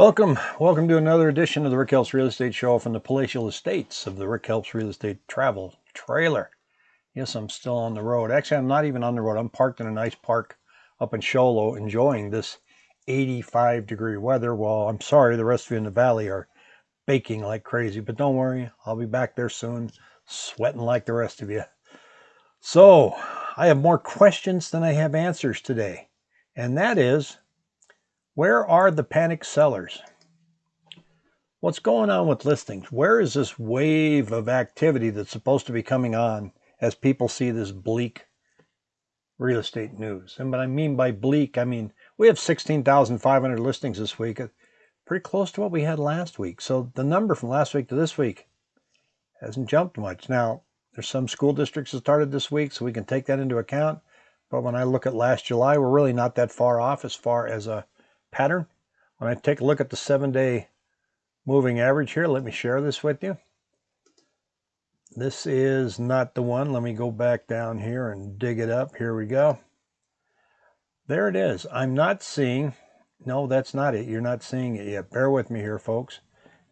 Welcome, welcome to another edition of the Rick Helps Real Estate Show from the palatial estates of the Rick Helps Real Estate Travel Trailer. Yes, I'm still on the road. Actually, I'm not even on the road. I'm parked in a nice park up in Show Low enjoying this 85 degree weather. Well, I'm sorry, the rest of you in the valley are baking like crazy, but don't worry, I'll be back there soon, sweating like the rest of you. So, I have more questions than I have answers today, and that is where are the panic sellers? What's going on with listings? Where is this wave of activity that's supposed to be coming on as people see this bleak real estate news? And what I mean by bleak, I mean we have 16,500 listings this week, uh, pretty close to what we had last week. So the number from last week to this week hasn't jumped much. Now, there's some school districts that started this week, so we can take that into account. But when I look at last July, we're really not that far off as far as a pattern. When I take a look at the seven day moving average here, let me share this with you. This is not the one. Let me go back down here and dig it up. Here we go. There it is. I'm not seeing, no, that's not it. You're not seeing it yet. Bear with me here, folks.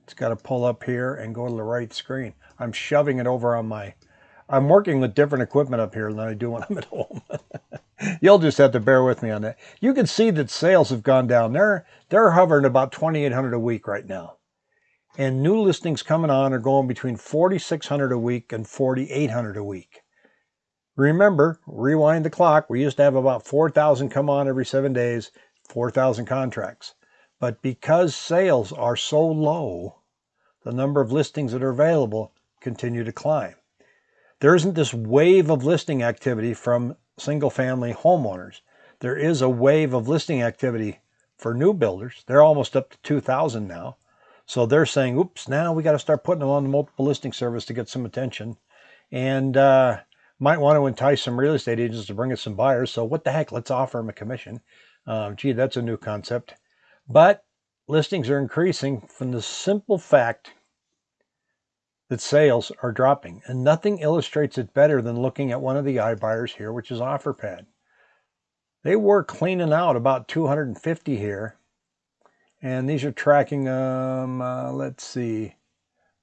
It's got to pull up here and go to the right screen. I'm shoving it over on my, I'm working with different equipment up here than I do when I'm at home. You'll just have to bear with me on that. You can see that sales have gone down. They're, they're hovering about 2,800 a week right now. And new listings coming on are going between 4,600 a week and 4,800 a week. Remember, rewind the clock. We used to have about 4,000 come on every seven days, 4,000 contracts. But because sales are so low, the number of listings that are available continue to climb. There isn't this wave of listing activity from single family homeowners. There is a wave of listing activity for new builders. They're almost up to 2,000 now. So they're saying, oops, now we got to start putting them on the multiple listing service to get some attention. And uh, might want to entice some real estate agents to bring us some buyers. So what the heck, let's offer them a commission. Um, gee, that's a new concept. But listings are increasing from the simple fact that sales are dropping. And nothing illustrates it better than looking at one of the iBuyers here, which is OfferPad. They were cleaning out about 250 here. And these are tracking them, uh, let's see,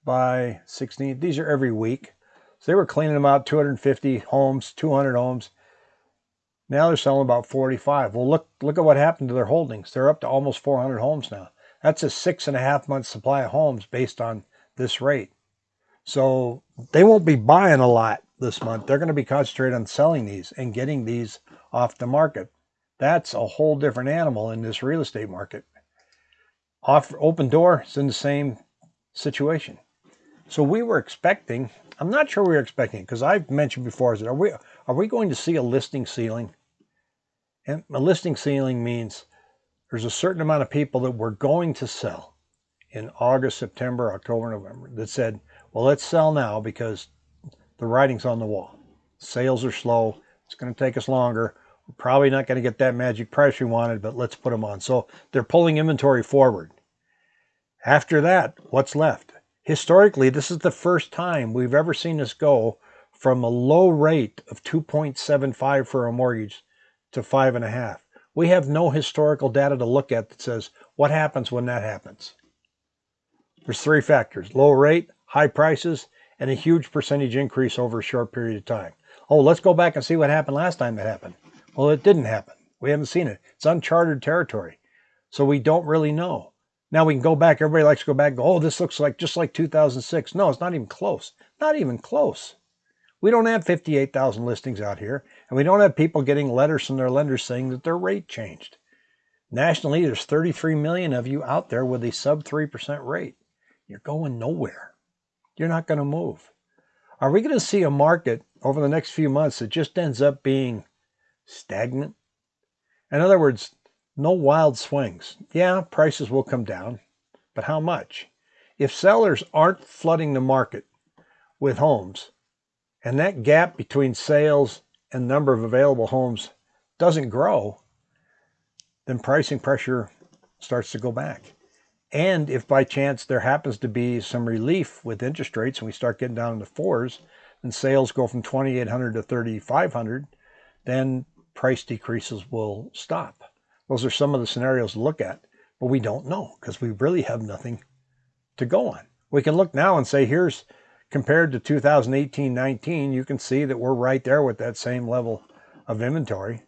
by 16. These are every week. So they were cleaning them out 250 homes, 200 homes. Now they're selling about 45. Well, look, look at what happened to their holdings. They're up to almost 400 homes now. That's a six and a half month supply of homes based on this rate. So they won't be buying a lot this month. They're going to be concentrated on selling these and getting these off the market. That's a whole different animal in this real estate market. Off Opendoor is in the same situation. So we were expecting, I'm not sure we were expecting because I've mentioned before, is are we are we going to see a listing ceiling? And a listing ceiling means there's a certain amount of people that we're going to sell in August, September, October, November that said, well, let's sell now because the writing's on the wall. Sales are slow. It's going to take us longer. We're probably not going to get that magic price we wanted, but let's put them on. So they're pulling inventory forward. After that, what's left? Historically, this is the first time we've ever seen this go from a low rate of 2.75 for a mortgage to five and a half. We have no historical data to look at that says what happens when that happens. There's three factors, low rate, high prices, and a huge percentage increase over a short period of time. Oh, let's go back and see what happened last time it happened. Well, it didn't happen. We haven't seen it. It's uncharted territory. So we don't really know. Now we can go back. Everybody likes to go back go, oh, this looks like just like 2006. No, it's not even close. Not even close. We don't have 58,000 listings out here, and we don't have people getting letters from their lenders saying that their rate changed. Nationally, there's 33 million of you out there with a sub 3% rate. You're going nowhere you're not going to move. Are we going to see a market over the next few months that just ends up being stagnant? In other words, no wild swings. Yeah, prices will come down, but how much? If sellers aren't flooding the market with homes, and that gap between sales and number of available homes doesn't grow, then pricing pressure starts to go back. And if by chance there happens to be some relief with interest rates and we start getting down into fours, and sales go from 2,800 to 3,500, then price decreases will stop. Those are some of the scenarios to look at. but we don't know because we really have nothing to go on. We can look now and say, here's compared to 2018-19, you can see that we're right there with that same level of inventory.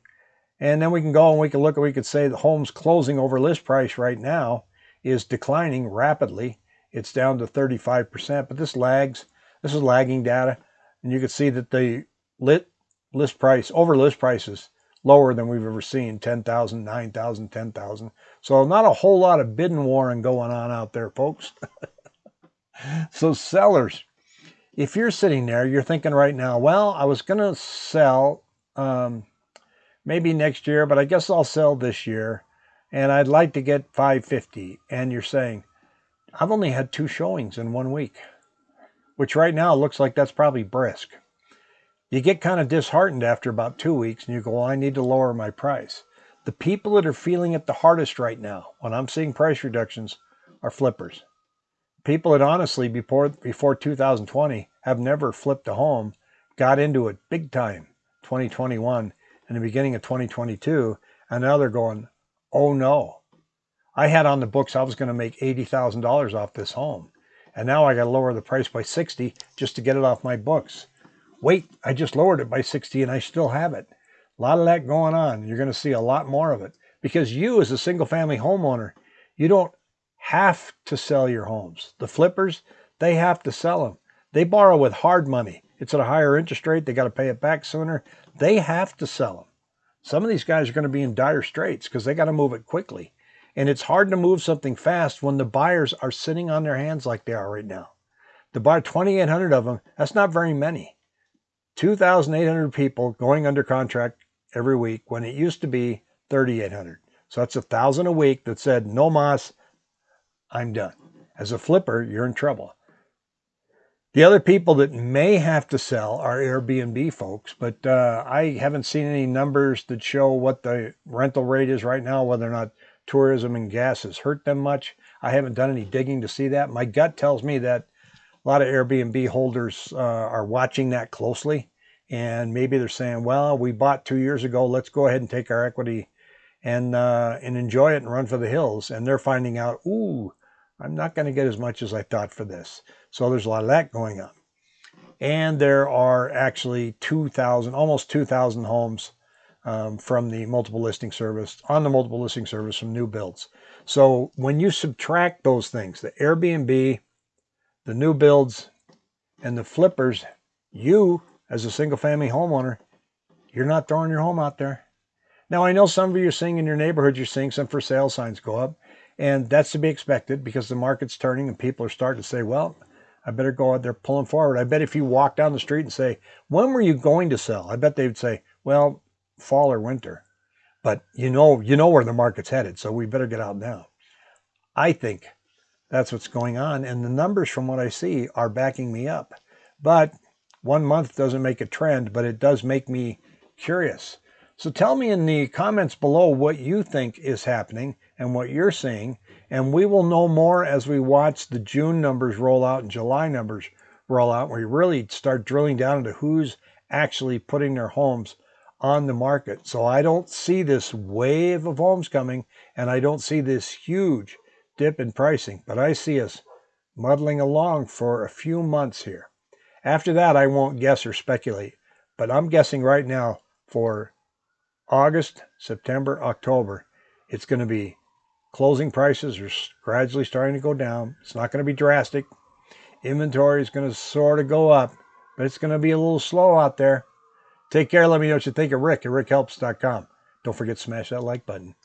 And then we can go and we can look and we could say the homes closing over list price right now is declining rapidly. It's down to 35%, but this lags. This is lagging data. And you can see that the lit list price, over list prices, lower than we've ever seen, 10,000, 9,000, 10,000. So not a whole lot of bidding warring going on out there, folks. so sellers, if you're sitting there, you're thinking right now, well, I was going to sell um, maybe next year, but I guess I'll sell this year. And I'd like to get 550. And you're saying, I've only had two showings in one week, which right now looks like that's probably brisk you get kind of disheartened after about two weeks and you go, well, I need to lower my price. The people that are feeling it the hardest right now, when I'm seeing price reductions, are flippers. People that honestly, before, before 2020, have never flipped a home, got into it big time, 2021 and the beginning of 2022, and now they're going, oh no. I had on the books I was going to make $80,000 off this home. And now I got to lower the price by 60 just to get it off my books wait, I just lowered it by 60 and I still have it. A lot of that going on. You're going to see a lot more of it because you as a single family homeowner, you don't have to sell your homes. The flippers, they have to sell them. They borrow with hard money. It's at a higher interest rate. They got to pay it back sooner. They have to sell them. Some of these guys are going to be in dire straits because they got to move it quickly. And it's hard to move something fast when the buyers are sitting on their hands like they are right now. To buy 2,800 of them, that's not very many. 2,800 people going under contract every week when it used to be 3,800. So that's a thousand a week that said, no mas, I'm done. As a flipper, you're in trouble. The other people that may have to sell are Airbnb folks, but uh, I haven't seen any numbers that show what the rental rate is right now, whether or not tourism and gas has hurt them much. I haven't done any digging to see that. My gut tells me that a lot of Airbnb holders uh, are watching that closely. And maybe they're saying, well, we bought two years ago. Let's go ahead and take our equity and, uh, and enjoy it and run for the hills. And they're finding out, ooh, I'm not going to get as much as I thought for this. So there's a lot of that going on. And there are actually 2,000, almost 2,000 homes um, from the multiple listing service, on the multiple listing service from new builds. So when you subtract those things, the Airbnb, the new builds, and the flippers, you as a single family homeowner, you're not throwing your home out there. Now, I know some of you are seeing in your neighborhood, you're seeing some for sale signs go up, and that's to be expected because the market's turning and people are starting to say, well, I better go out there pulling forward. I bet if you walk down the street and say, when were you going to sell? I bet they would say, well, fall or winter. But you know, you know where the market's headed, so we better get out now. I think that's what's going on. And the numbers from what I see are backing me up. But one month doesn't make a trend, but it does make me curious. So tell me in the comments below what you think is happening and what you're seeing. And we will know more as we watch the June numbers roll out and July numbers roll out. Where we really start drilling down into who's actually putting their homes on the market. So I don't see this wave of homes coming and I don't see this huge dip in pricing, but I see us muddling along for a few months here. After that, I won't guess or speculate, but I'm guessing right now for August, September, October, it's going to be closing prices are gradually starting to go down. It's not going to be drastic. Inventory is going to sort of go up, but it's going to be a little slow out there. Take care. Let me know what you think of Rick at rickhelps.com. Don't forget to smash that like button.